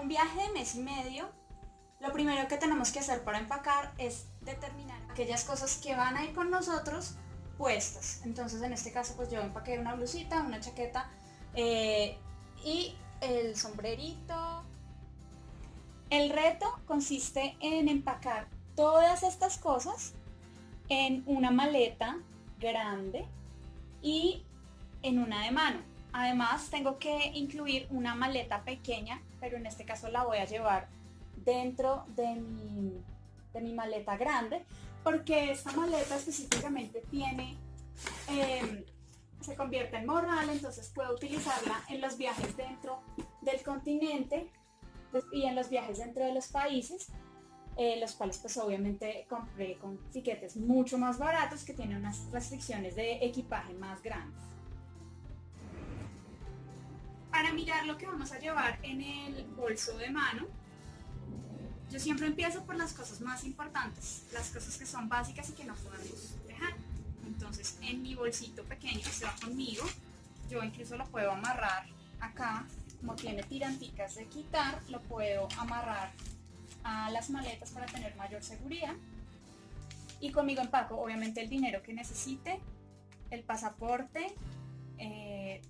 un viaje de mes y medio, lo primero que tenemos que hacer para empacar es determinar aquellas cosas que van a ir con nosotros puestas. Entonces en este caso pues yo empaqué una blusita, una chaqueta eh, y el sombrerito. El reto consiste en empacar todas estas cosas en una maleta grande y en una de mano. Además tengo que incluir una maleta pequeña, pero en este caso la voy a llevar dentro de mi, de mi maleta grande, porque esta maleta específicamente tiene, em, se convierte en morral, entonces puedo utilizarla en los viajes dentro del continente y en los viajes dentro de los países, eh, los cuales pues obviamente compré con tiquetes mucho más baratos que tienen unas restricciones de equipaje más grandes. Para mirar lo que vamos a llevar en el bolso de mano, yo siempre empiezo por las cosas más importantes, las cosas que son básicas y que no podemos dejar. Entonces en mi bolsito pequeño que va conmigo, yo incluso lo puedo amarrar acá, como tiene tiranticas de quitar, lo puedo amarrar a las maletas para tener mayor seguridad. Y conmigo empaco obviamente el dinero que necesite, el pasaporte, eh,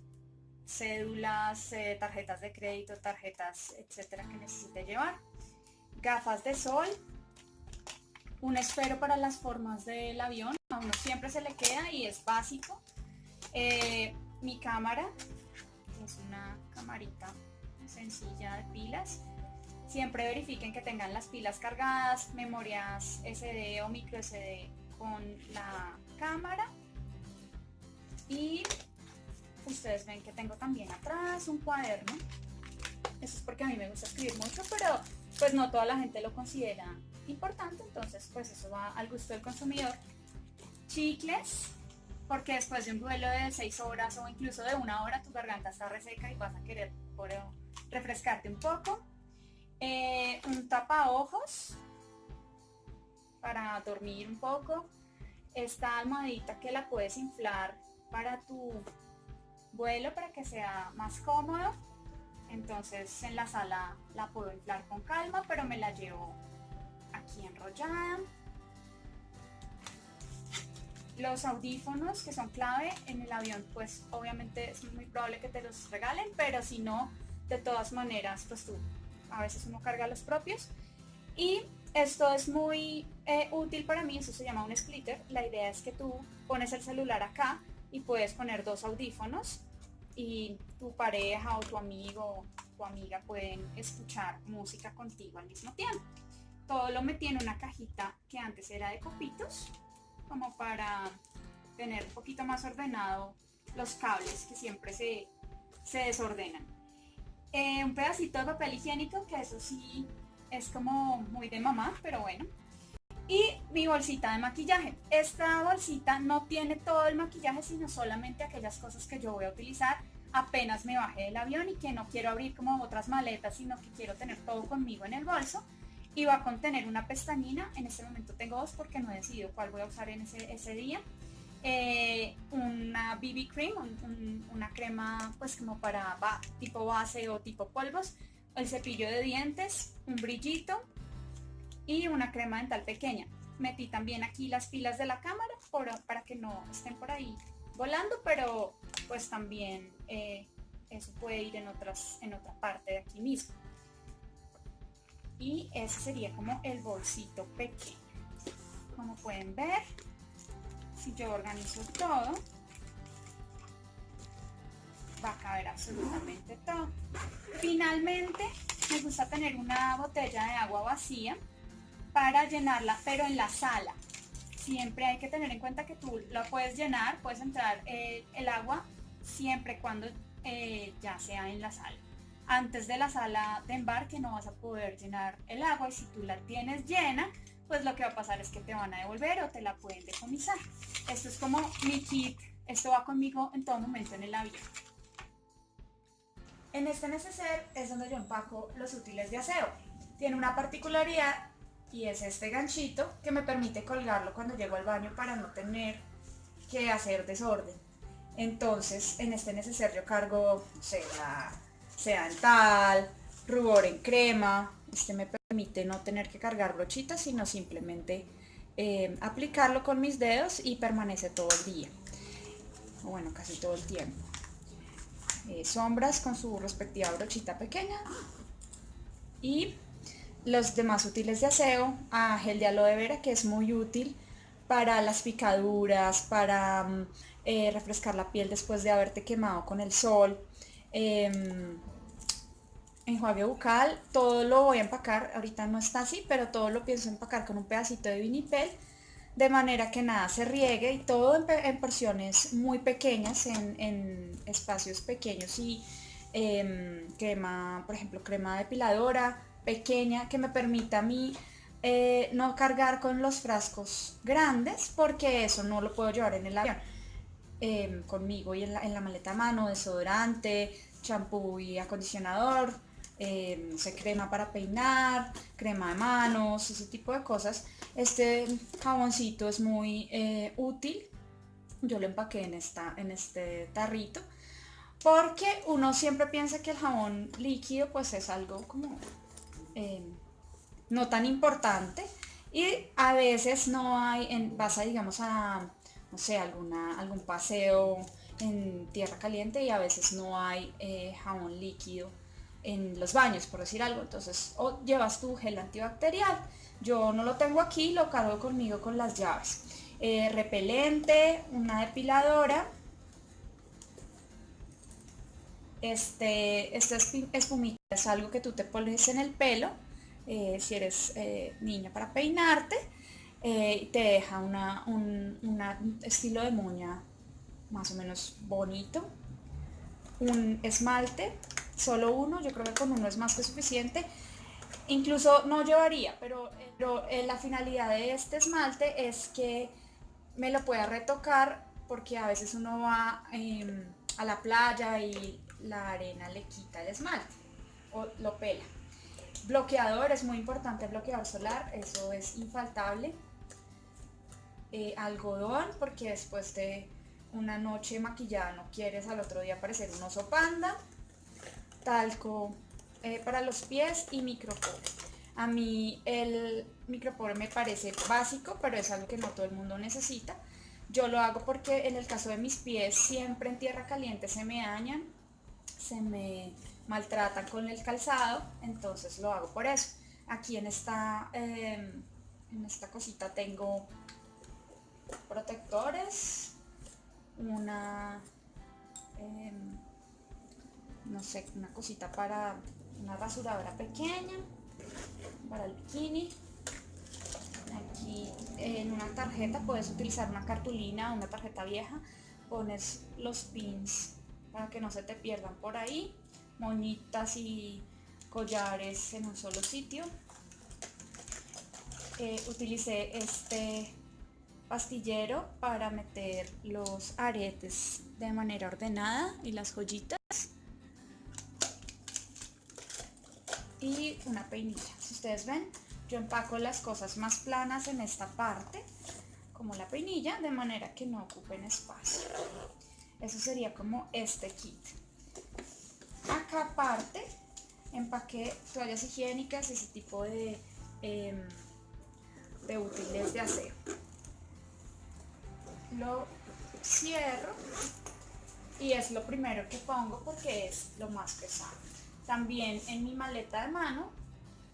cédulas, eh, tarjetas de crédito, tarjetas, etcétera que necesite llevar gafas de sol, un esfero para las formas del avión, a uno siempre se le queda y es básico. Eh, mi cámara, es una camarita sencilla de pilas. Siempre verifiquen que tengan las pilas cargadas, memorias SD o micro SD con la cámara. Y ustedes ven que tengo también atrás un cuaderno. Eso es porque a mí me gusta escribir mucho, pero pues no toda la gente lo considera importante, entonces pues eso va al gusto del consumidor. Chicles, porque después de un vuelo de 6 horas o incluso de una hora tu garganta está reseca y vas a querer por, refrescarte un poco. Eh, un tapa ojos para dormir un poco. Esta almohadita que la puedes inflar para tu vuelo para que sea más cómodo entonces en la sala la puedo inflar con calma, pero me la llevo aquí enrollada. Los audífonos que son clave en el avión, pues obviamente es muy probable que te los regalen, pero si no, de todas maneras, pues tú, a veces uno carga los propios. Y esto es muy eh, útil para mí, eso se llama un splitter. La idea es que tú pones el celular acá y puedes poner dos audífonos y tu pareja o tu amigo o amiga pueden escuchar música contigo al mismo tiempo. Todo lo metí en una cajita que antes era de copitos, como para tener un poquito más ordenado los cables que siempre se, se desordenan. Eh, un pedacito de papel higiénico, que eso sí es como muy de mamá, pero bueno. Y mi bolsita de maquillaje. Esta bolsita no tiene todo el maquillaje, sino solamente aquellas cosas que yo voy a utilizar apenas me bajé del avión y que no quiero abrir como otras maletas, sino que quiero tener todo conmigo en el bolso. Y va a contener una pestañina, en este momento tengo dos porque no he decidido cuál voy a usar en ese, día. Eh, una BB cream, una crema pues como para tipo base o tipo polvos, el cepillo de dientes, un brillito y una crema dental pequeña. Metí también aquí las pilas de la cámara para que no estén por ahí volando, pero pues también eh, eso puede ir en, otras, en otra parte de aquí mismo. Y ese sería como el bolsito pequeño. Como pueden ver, si yo organizo todo, va a caber absolutamente todo. Finalmente, me gusta tener una botella de agua vacía para llenarla, pero en la sala. Siempre hay que tener en cuenta que tú la puedes llenar, puedes entrar eh, el agua siempre cuando eh, ya sea en la sala. Antes de la sala de embarque no vas a poder llenar el agua y si tú la tienes llena, pues lo que va a pasar es que te van a devolver o te la pueden decomisar. Esto es como mi kit, esto va conmigo en todo momento en el avión. En este neceser es donde yo empaco los útiles de aseo. Tiene una particularidad y es este ganchito que me permite colgarlo cuando llego al baño para no tener que hacer desorden. Entonces, en este neceser yo cargo, sea, sea dental, rubor en crema. Este me permite no tener que cargar brochitas, sino simplemente eh, aplicarlo con mis dedos y permanece todo el día. Bueno, casi todo el tiempo. Eh, sombras con su respectiva brochita pequeña. Y los demás útiles de aseo, a gel de aloe vera que es muy útil para las picaduras, para mm, eh, refrescar la piel después de haberte quemado con el sol. Em, enjuague bucal, todo lo voy a empacar, ahorita no está así, pero todo lo pienso empacar con un pedacito de vinipel, de manera que nada se riegue y todo en, porciones muy pequeñas, en, espacios pequeños y em, crema, por ejemplo, crema depiladora pequeña que me permita a mí eh, no cargar con los frascos grandes porque eso no lo puedo llevar en el avión. Em, conmigo y en la, maleta a mano, desodorante, champú y acondicionador, eh, no sé, crema para peinar, crema de manos, ese tipo de cosas. Este jaboncito es muy eh, útil. Yo lo empaqué en, esta, en este tarrito. Porque uno siempre piensa que el jabón líquido pues es algo como eh, no tan importante. Y a veces no hay, en, vas a digamos a, no sé, alguna, algún paseo en tierra caliente y a veces no hay jabón líquido en los baños, por decir algo. Entonces, o llevas tu gel antibacterial. Yo no lo tengo aquí, lo cargo conmigo con las llaves. Eh, repelente, una depiladora. Este, esta espumita es algo que tú te pones en el pelo, eh, si eres eh, niña para peinarte, y te deja una, un estilo de moña más o menos bonito. Un esmalte solo uno, yo creo que con uno es más que suficiente. Incluso no llevaría, pero, pero eh, la finalidad de este esmalte es que me lo pueda retocar porque a veces uno va em, a la playa y la arena le quita el esmalte o lo pela. Bloqueador, es muy importante el bloqueador solar, eso es infaltable. Eh, algodón, porque después de una noche maquillada no quieres al otro día parecer un oso panda talco eh, para los pies y micropore. A mí el micropore me parece básico, pero es algo que no todo el mundo necesita. Yo lo hago porque en el caso de mis pies siempre en tierra caliente se me dañan, se me maltratan con el calzado, entonces lo hago por eso. Aquí en esta, em, en esta cosita tengo protectores, una... Em, no sé, una cosita para una rasuradora pequeña, para el bikini. Aquí en una tarjeta puedes utilizar una cartulina, una tarjeta vieja, pones los pins para que no se te pierdan por ahí, moñitas y collares en un solo sitio. Eh, utilicé este pastillero para meter los aretes de manera ordenada y las joyitas. y una peinilla. Si ustedes ven, yo empaco las cosas más planas en esta parte, como la peinilla, de manera que no ocupen espacio. Eso sería como este kit. Acá aparte, empaqué toallas higiénicas, ese tipo de, em, de útiles de aseo. Lo cierro y es lo primero que pongo porque es lo más pesado. También en mi maleta de mano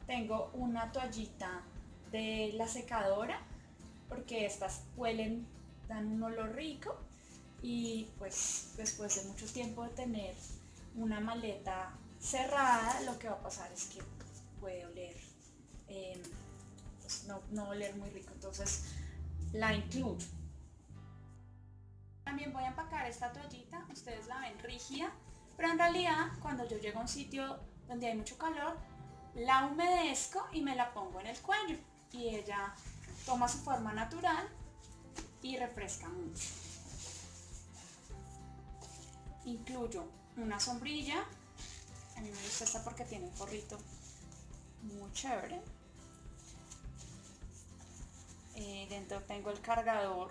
tengo una toallita de la secadora porque estas huelen, dan un olor rico y pues después de mucho tiempo de tener una maleta cerrada lo que va a pasar es que puede oler, em, pues no, no oler muy rico, entonces la incluyo. También voy a empacar esta toallita, ustedes la ven rígida, pero en realidad, cuando yo llego a un sitio donde hay mucho calor, la humedezco y me la pongo en el cuello. Y ella toma su forma natural y refresca mucho. Incluyo una sombrilla. A mí me gusta esta porque tiene un forrito muy chévere. Eh, dentro tengo el cargador,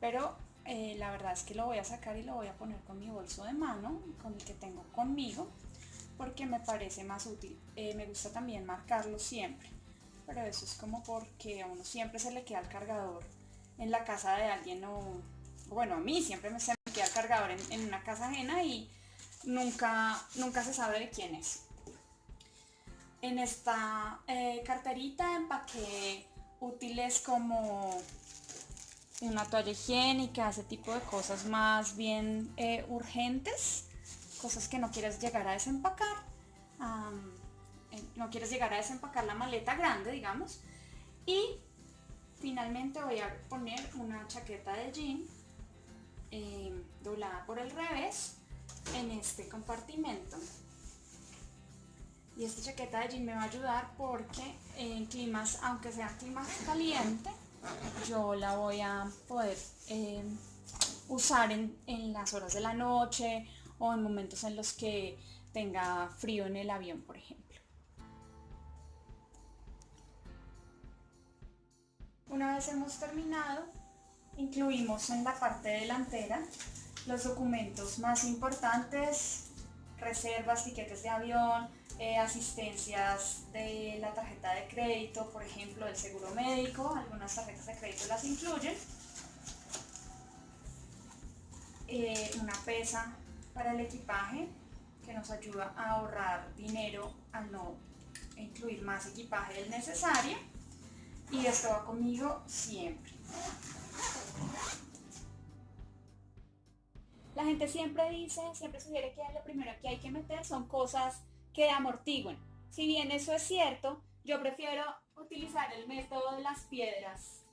pero eh, la verdad es que lo voy a sacar y lo voy a poner con mi bolso de mano, con el que tengo conmigo, porque me parece más útil. Eh, me gusta también marcarlo siempre, pero eso es como porque a uno siempre se le queda el cargador en la casa de alguien o, bueno, a mí siempre me, se me queda el cargador en, una casa ajena y nunca, nunca se sabe de quién es. En esta eh, carterita empaqué útiles como una toalla higiénica, ese tipo de cosas más bien eh, urgentes, cosas que no quieres llegar a desempacar, eh, no quieres llegar a desempacar la maleta grande, digamos, y finalmente voy a poner una chaqueta de jean eh, doblada por el revés en este compartimento y esta chaqueta de jean me va a ayudar porque en climas, aunque sea clima caliente, yo la voy a poder eh, usar en, en, las horas de la noche o en momentos en los que tenga frío en el avión, por ejemplo. Una vez hemos terminado, incluimos en la parte delantera los documentos más importantes, reservas, tiquetes de avión, eh, asistencias de la tarjeta de crédito, por ejemplo, el seguro médico, algunas tarjetas de crédito las incluyen. Eh, una pesa para el equipaje que nos ayuda a ahorrar dinero al no incluir más equipaje del necesario y esto va conmigo siempre. La gente siempre dice, siempre sugiere que lo primero que hay que meter son cosas que amortiguen. Si bien eso es cierto, yo prefiero utilizar el método de las piedras,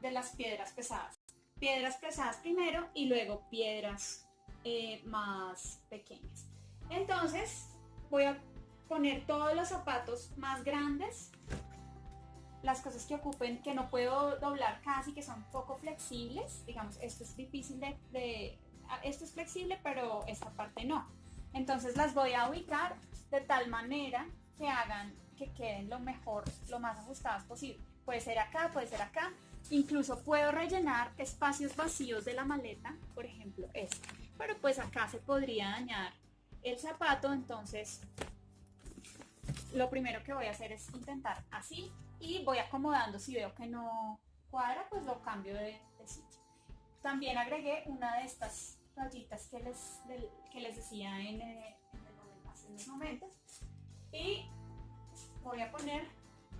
de las piedras pesadas. Piedras pesadas primero y luego piedras eh, más pequeñas. Entonces voy a poner todos los zapatos más grandes, las cosas que ocupen, que no puedo doblar casi, que son poco flexibles. Digamos, esto es difícil de, de esto es flexible, pero esta parte no. Entonces las voy a ubicar de tal manera que hagan que queden lo mejor, lo más ajustadas posible. Puede ser acá, puede ser acá. Incluso puedo rellenar espacios vacíos de la maleta, por ejemplo este. Pero pues acá se podría dañar el zapato, entonces lo primero que voy a hacer es intentar así y voy acomodando. Si veo que no cuadra, pues lo cambio de, sitio. También agregué una de estas toallitas que les, que les decía en, eh, en momentos. Y voy a poner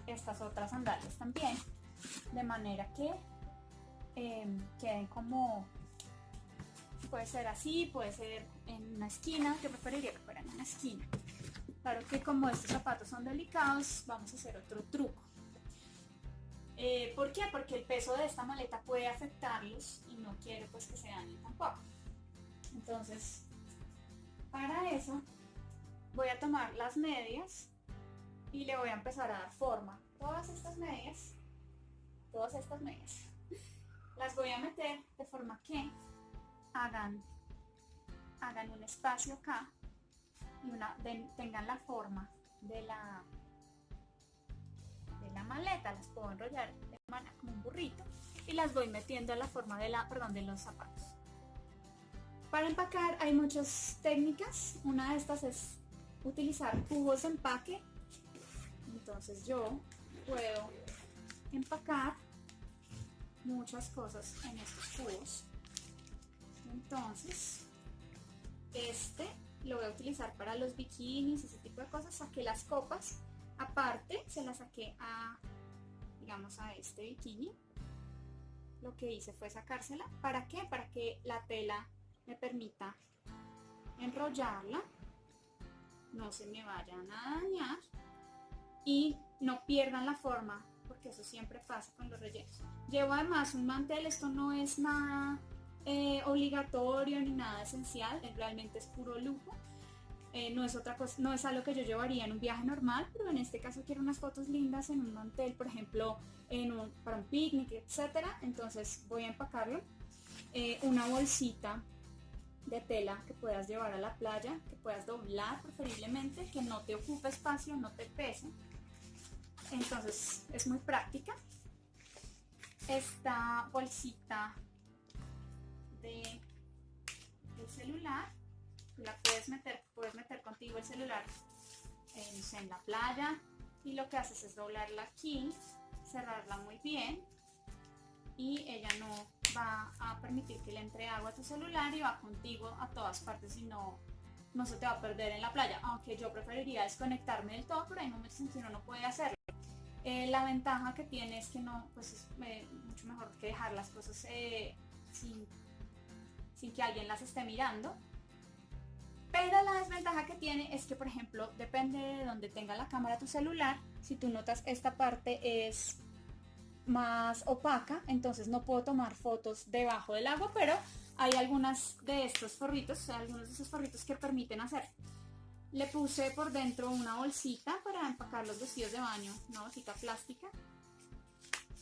estas otras sandalias también, de manera que em, queden como, puede ser así, puede ser en una esquina, yo preferiría que fueran en una esquina. Claro que como estos zapatos son delicados, vamos a hacer otro truco. Eh, ¿Por qué? Porque el peso de esta maleta puede afectarlos y no quiero pues que se dañen tampoco. Entonces, para eso voy a tomar las medias y le voy a empezar a dar forma. Todas estas medias, todas estas medias, las voy a meter de forma que hagan, hagan un espacio acá y una, tengan la forma de la, de la maleta. Las puedo enrollar de manera como un burrito y las voy metiendo en la forma de la, perdón, de los zapatos. Para empacar hay muchas técnicas. Una de estas es utilizar cubos de empaque. Entonces yo puedo empacar muchas cosas en estos cubos. Entonces, este lo voy a utilizar para los bikinis, ese tipo de cosas. Saqué las copas, aparte se las saqué a, digamos, a este bikini. Lo que hice fue sacársela. ¿Para qué? Para que la tela me permita enrollarla no se me vayan a dañar y no pierdan la forma porque eso siempre pasa con los rellenos. Llevo además un mantel, esto no es nada eh, obligatorio ni nada esencial, realmente es puro lujo. Eh, no es otra cosa, no es algo que yo llevaría en un viaje normal, pero en este caso quiero unas fotos lindas en un mantel, por ejemplo, en un, para un picnic, etcétera. Entonces voy a empacarlo. Eh, una bolsita de tela que puedas llevar a la playa, que puedas doblar preferiblemente, que no te ocupe espacio, no te pese. Entonces es muy práctica. Esta bolsita de, celular la puedes meter, puedes meter contigo el celular en, la playa y lo que haces es doblarla aquí, cerrarla muy bien y ella no va a permitir que le entre agua a tu celular y va contigo a todas partes y no, no se te va a perder en la playa, aunque yo preferiría desconectarme del todo, pero hay momentos en que uno no puede hacerlo. Eh, la ventaja que tiene es que no, pues es eh, mucho mejor que dejar las cosas eh, sin, sin que alguien las esté mirando. Pero la desventaja que tiene es que, por ejemplo, depende de donde tenga la cámara tu celular, si tú notas esta parte es más opaca, entonces no puedo tomar fotos debajo del agua, pero hay algunas de estos forritos, algunos de esos forritos que permiten hacer. Le puse por dentro una bolsita para empacar los vestidos de baño, una bolsita plástica.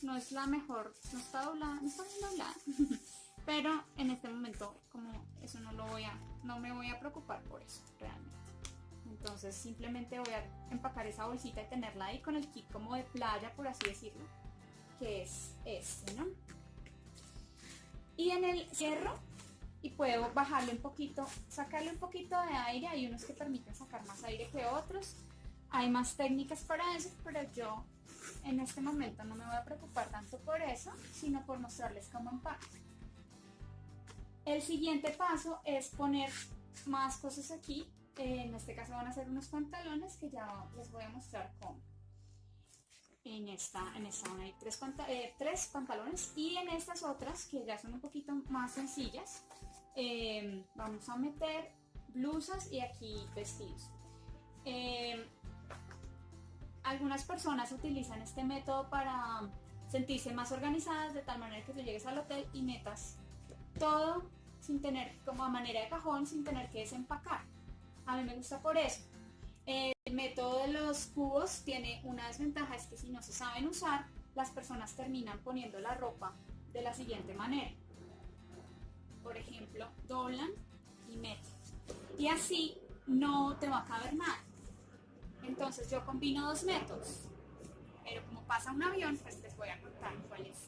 No es la mejor, no está doblada, no está bien doblada. pero en este momento como eso no lo voy a, no me voy a preocupar por eso realmente. Entonces simplemente voy a empacar esa bolsita y tenerla ahí con el kit como de playa, por así decirlo que es este, ¿no? Y en el cierro, y puedo bajarle un poquito, sacarle un poquito de aire, hay unos que permiten sacar más aire que otros, hay más técnicas para eso, pero yo en este momento no me voy a preocupar tanto por eso, sino por mostrarles cómo empaco. El siguiente paso es poner más cosas aquí, en este caso van a ser unos pantalones que ya les voy a mostrar cómo. En esta, en esta hay tres, eh, tres, pantalones y en estas otras que ya son un poquito más sencillas em, vamos a meter blusas y aquí vestidos. Em, algunas personas utilizan este método para sentirse más organizadas de tal manera que tú llegues al hotel y metas todo sin tener como a manera de cajón sin tener que desempacar a mí me gusta por eso el método de los cubos tiene una desventaja, es que si no se saben usar, las personas terminan poniendo la ropa de la siguiente manera. Por ejemplo, doblan y meten. Y así no te va a caber nada. Entonces yo combino dos métodos. Pero como pasa un avión, pues les voy a contar cuál es.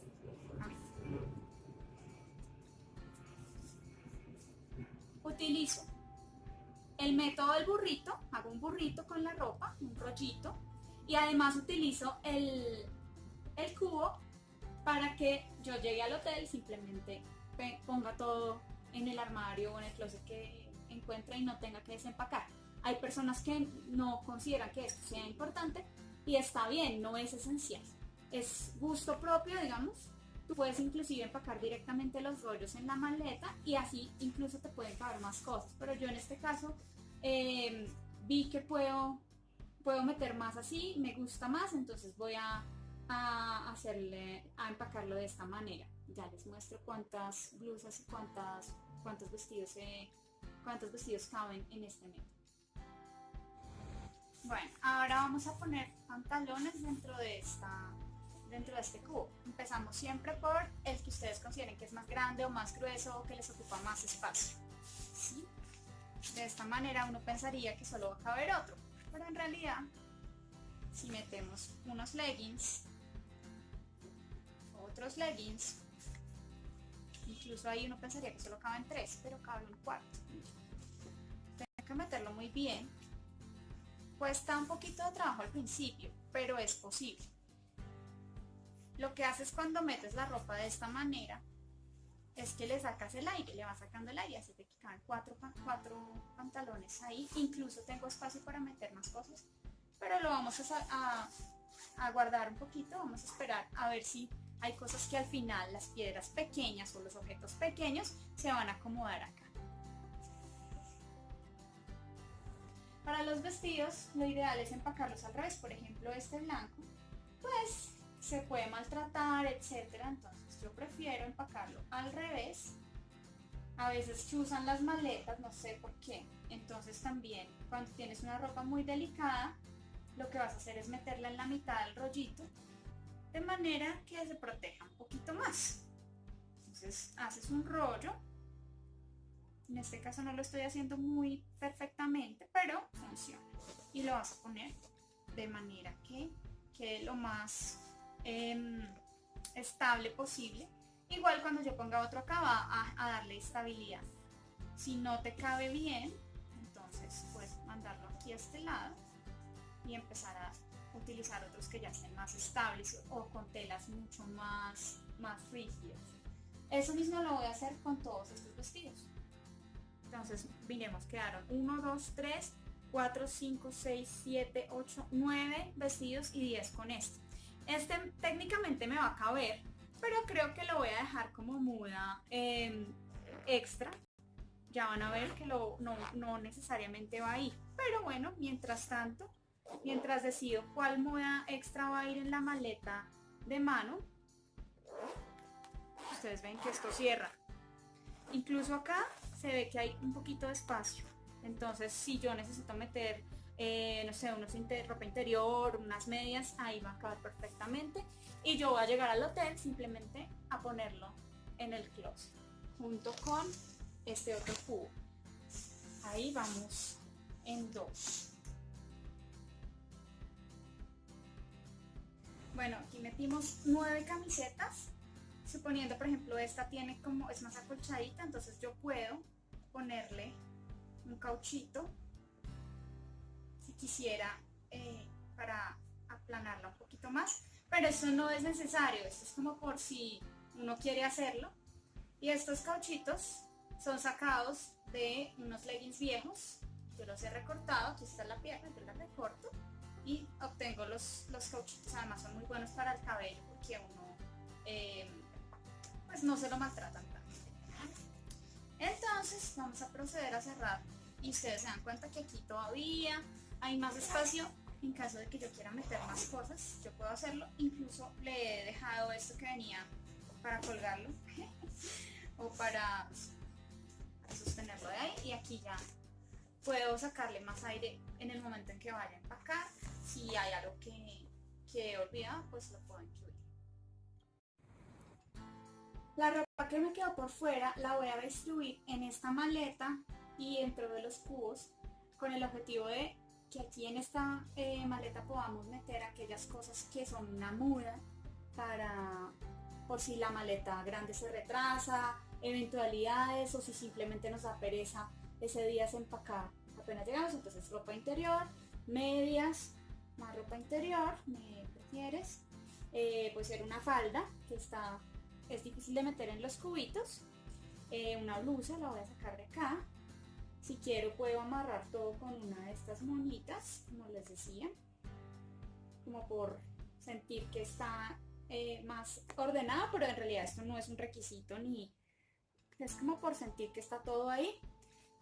Utilizo el método del burrito, hago un burrito con la ropa, un rollito, y además utilizo el, el cubo para que yo llegue al hotel, simplemente ponga todo en el armario o en el closet que encuentre y no tenga que desempacar. Hay personas que no consideran que esto sea importante y está bien, no es esencial. Es gusto propio, digamos, Tú puedes inclusive empacar directamente los rollos en la maleta y así incluso te pueden caber más cosas. Pero yo en este caso eh, vi que puedo, puedo meter más así, me gusta más, entonces voy a, hacerle, a empacarlo de esta manera. Ya les muestro cuántas blusas y cuántas, cuántos vestidos cuántos vestidos caben en este método. Bueno, ahora vamos a poner pantalones dentro de esta dentro de este cubo. Empezamos siempre por el que ustedes consideren que es más grande o más grueso o que les ocupa más espacio. De esta manera uno pensaría que solo va a caber otro, pero en realidad si metemos unos leggings, otros leggings, incluso ahí uno pensaría que solo caben tres, pero cabe un cuarto. Tengo que meterlo muy bien. Cuesta un poquito de trabajo al principio, pero es posible. Lo que haces cuando metes la ropa de esta manera es que le sacas el aire, le vas sacando el aire, así te caen cuatro, cuatro pantalones ahí, incluso tengo espacio para meter más cosas, pero lo vamos a, a, guardar un poquito, vamos a esperar a ver si hay cosas que al final las piedras pequeñas o los objetos pequeños se van a acomodar acá. Para los vestidos lo ideal es empacarlos al revés, por ejemplo este blanco, pues se puede maltratar, etcétera. Entonces yo prefiero empacarlo al revés. A veces chuzan las maletas, no sé por qué. Entonces también cuando tienes una ropa muy delicada, lo que vas a hacer es meterla en la mitad del rollito de manera que se proteja un poquito más. Entonces haces un rollo. En este caso no lo estoy haciendo muy perfectamente, pero funciona. Y lo vas a poner de manera que quede lo más Em, estable posible. Igual cuando yo ponga otro acá va a, darle estabilidad. Si no te cabe bien, mandarlo aquí a este lado y empezar a utilizar otros que ya estén más estables o con telas mucho más, más rígidas. Eso mismo lo voy a hacer con todos estos vestidos. Entonces, miremos, quedaron 1, 2, 3, 4, 5, 6, 7, 8, 9 vestidos y 10 con este. Este técnicamente me va a caber, pero creo que lo voy a dejar como muda eh, extra. Ya van a ver que lo, no, no necesariamente va ahí. Pero bueno, mientras tanto, mientras decido cuál moda extra va a ir en la maleta de mano, ustedes ven que esto cierra. Incluso acá se ve que hay un poquito de espacio. Entonces, si yo necesito meter, eh, no sé, unos ropa interior, unas medias, ahí va a caber perfectamente. Y yo voy a llegar al hotel simplemente a ponerlo en el closet, junto con este otro cubo. Ahí vamos en dos. Bueno, aquí metimos nueve camisetas. Suponiendo, por ejemplo, esta tiene como, es más acolchadita, entonces yo puedo ponerle un cauchito quisiera eh, para aplanarla un poquito más pero eso no es necesario esto es como por si uno quiere hacerlo. Y estos cauchitos son sacados de unos leggings viejos yo los he recortado aquí está la pierna yo la recorto y obtengo los, los cauchitos además son muy buenos para el cabello porque uno eh, pues no se lo maltratan entonces vamos a proceder a cerrar y ustedes se dan cuenta que aquí todavía hay más espacio en caso de que yo quiera meter más cosas, yo puedo hacerlo. Incluso le he dejado esto que venía para colgarlo o para, sostenerlo de ahí y aquí ya puedo sacarle más aire en el momento en que vaya a empacar. Si hay algo que, que he olvidado, pues lo puedo incluir. La ropa que me quedó por fuera la voy a distribuir en esta maleta y dentro de los cubos con el objetivo de que aquí en esta eh, maleta podamos meter aquellas cosas que son una muda para por si la maleta grande se retrasa, eventualidades o si simplemente nos da pereza ese día se empacar apenas llegamos, entonces ropa interior, medias, más ropa interior, me prefieres, eh, puede ser una falda que está es difícil de meter en los cubitos. Eh, una blusa, la voy a sacar de acá. Si quiero puedo amarrar todo con una de estas monitas, como les decía. Como por sentir que está eh, más ordenada, pero en realidad esto no es un requisito ni... Es como por sentir que está todo ahí.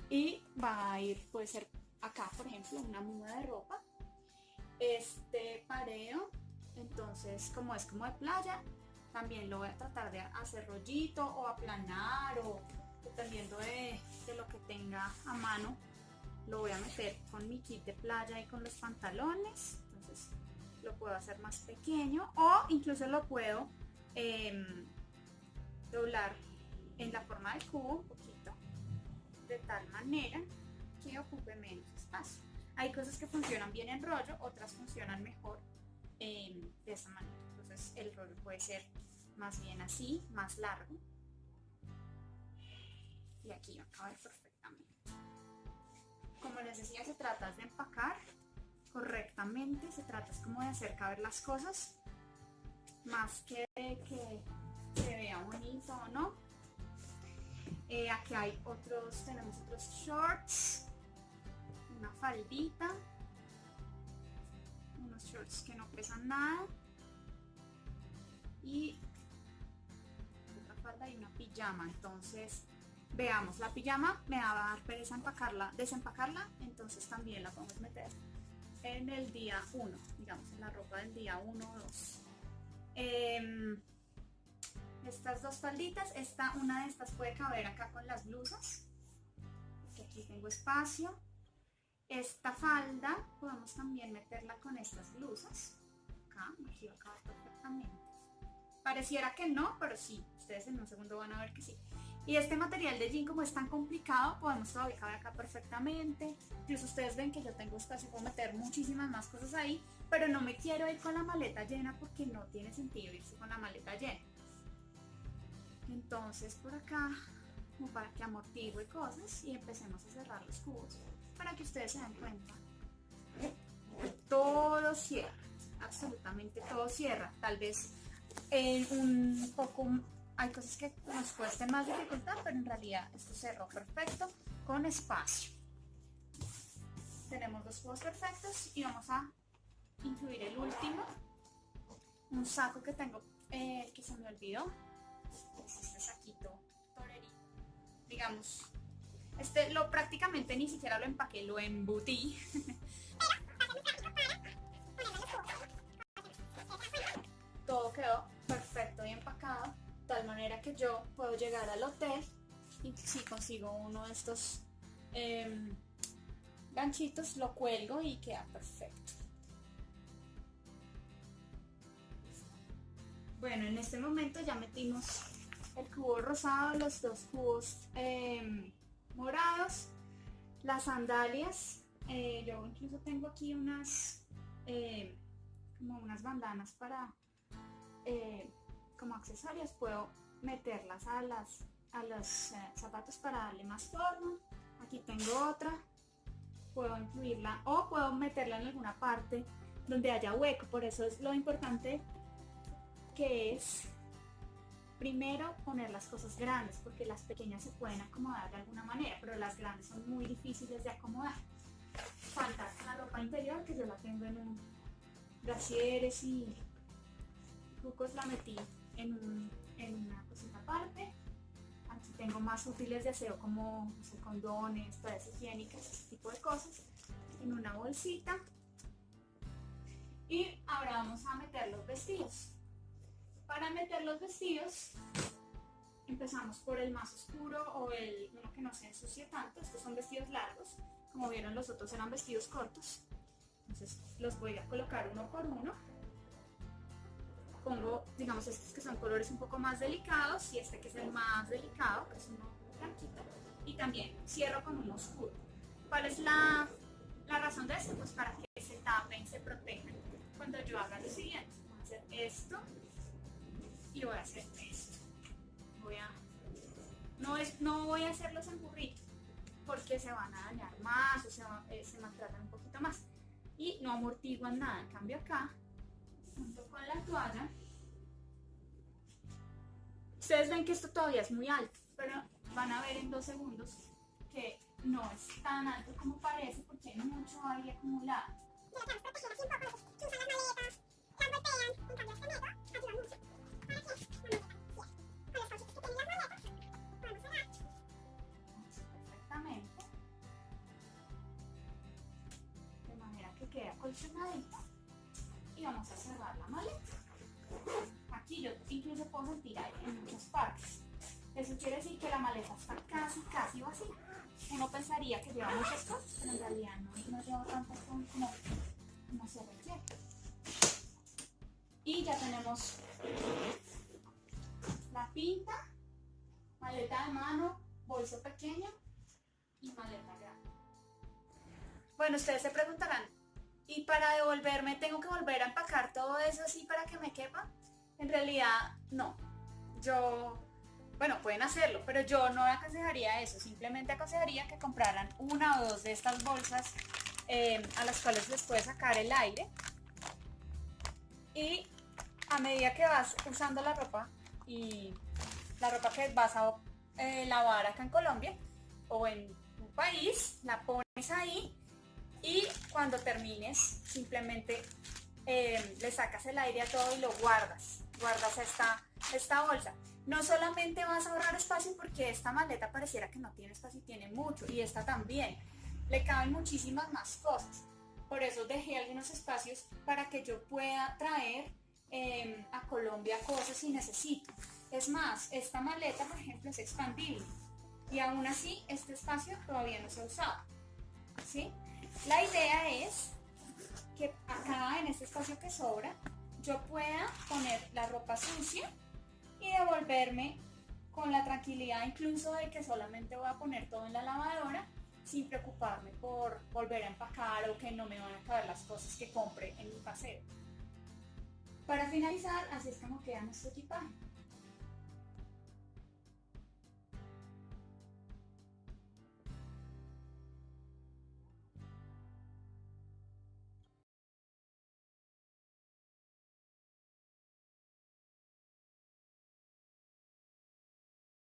Y va a ir, puede ser acá, por ejemplo, una muda de ropa. Este pareo, entonces como es como de playa, también lo voy a tratar de hacer rollito o aplanar o dependiendo de, lo que tenga a mano lo voy a meter con mi kit de playa y con los pantalones entonces lo puedo hacer más pequeño o incluso lo puedo em, doblar en la forma de cubo un poquito de tal manera que ocupe menos espacio hay cosas que funcionan bien en rollo otras funcionan mejor em, de esa manera entonces el rollo puede ser más bien así, más largo. Y aquí va a caber perfectamente. Como les decía, se trata de empacar correctamente, se trata como de hacer caber las cosas, más que que se vea bonito o no. Eh, aquí hay otros, tenemos otros shorts, una faldita, unos shorts que no pesan nada y y una pijama. Entonces, veamos, la pijama me va a dar pereza empacarla, desempacarla, entonces también la podemos meter en el día 1, digamos, en la ropa del día 1 o 2. estas dos falditas, esta, una de estas puede caber acá con las blusas, que aquí tengo espacio. Esta falda podemos también meterla con estas blusas, acá, aquí va a caber perfectamente. Pareciera que no, pero sí, ustedes en un segundo van a ver que sí. Y este material de jean como es tan complicado, podemos todavía caber acá perfectamente. Incluso ustedes ven que yo tengo espacio, puedo meter muchísimas más cosas ahí, pero no me quiero ir con la maleta llena porque no tiene sentido irse con la maleta llena. Entonces por acá como para que amortigue cosas y empecemos a cerrar los cubos para que ustedes se den cuenta todo cierra, absolutamente todo cierra. Tal vez un poco hay cosas que nos cuesten más dificultad, pero en realidad esto cerró perfecto con espacio. Tenemos los cubos perfectos y vamos a incluir el último, un saco que tengo eh, que se me olvidó, este saquito digamos, este lo prácticamente ni siquiera lo empaqué, lo embutí. quedó perfecto y empacado, tal manera que yo puedo llegar al hotel y si consigo uno de estos em, ganchitos, lo cuelgo y queda perfecto. Bueno, en este momento ya metimos el cubo rosado, los dos cubos em, morados, las sandalias. Eh, yo incluso tengo aquí unas, eh, como unas bandanas para, eh, como accesorios. Puedo meterlas a, las, a los zapatos para darle más forma. Aquí tengo otra. Puedo incluirla o puedo meterla en alguna parte donde haya hueco. Por eso es lo importante que es primero poner las cosas grandes, porque las pequeñas se pueden acomodar de alguna manera, pero las grandes son muy difíciles de acomodar. Falta la ropa interior, que yo la tengo en un brasieres y la metí en, una cosita aparte. Aquí tengo más útiles de aseo como condones, toallas higiénicas, ese tipo de cosas, en una bolsita. Y ahora vamos a meter los vestidos. Para meter los vestidos, empezamos por el más oscuro o el uno que no se ensucie tanto. Estos son vestidos largos. Como vieron, los otros eran vestidos cortos. Entonces los voy a colocar uno por uno. Pongo, digamos, estos que son colores un poco más delicados y este que es el más delicado, que es uno blanquito. Y también cierro con uno oscuro. ¿Cuál es la, la razón de esto? Pues para que se tapen, se protejan. Cuando yo haga lo siguiente, voy a hacer esto y voy a hacer esto. Voy a, no, es, no voy a hacerlos en burrito porque se van a dañar más o se, eh, se maltratan un poquito más y no amortiguan nada. En cambio acá, junto con la toalla, ustedes ven que esto todavía es muy alto, pero van a ver en dos segundos que no es tan alto como parece porque hay mucho aire acumulado. y vamos a cerrar la maleta. Aquí yo incluso puedo sentir aire en muchas partes. Eso quiere decir que la maleta está casi, casi vacía. Uno pensaría que lleva muchas cosas, pero en realidad no, lleva tantas como, como se requiere. Y ya tenemos la pinta, maleta de mano, bolso pequeño y maleta grande. Bueno, ustedes se preguntarán, y para devolverme tengo que volver a empacar todo eso así para que me quepa. En realidad, no. Yo, bueno, pueden hacerlo, pero yo no aconsejaría eso. Simplemente aconsejaría que compraran una o dos de estas bolsas eh, a las cuales les puede sacar el aire. Y a medida que vas usando la ropa y la ropa que vas a eh, lavar acá en Colombia o en un país, la pones ahí y cuando termines simplemente eh, le sacas el aire a todo y lo guardas, guardas esta, esta bolsa. No solamente vas a ahorrar espacio porque esta maleta pareciera que no tiene espacio y tiene mucho y esta también, le caben muchísimas más cosas. Por eso dejé algunos espacios para que yo pueda traer em, a Colombia cosas si necesito. Es más, esta maleta, por ejemplo, es expandible y aún así este espacio todavía no se ha usado. ¿sí? La idea es que acá en este espacio que sobra yo pueda poner la ropa sucia y devolverme con la tranquilidad incluso de que solamente voy a poner todo en la lavadora sin preocuparme por volver a empacar o que no me van a caber las cosas que compre en mi paseo. Para finalizar, así es como queda nuestro equipaje.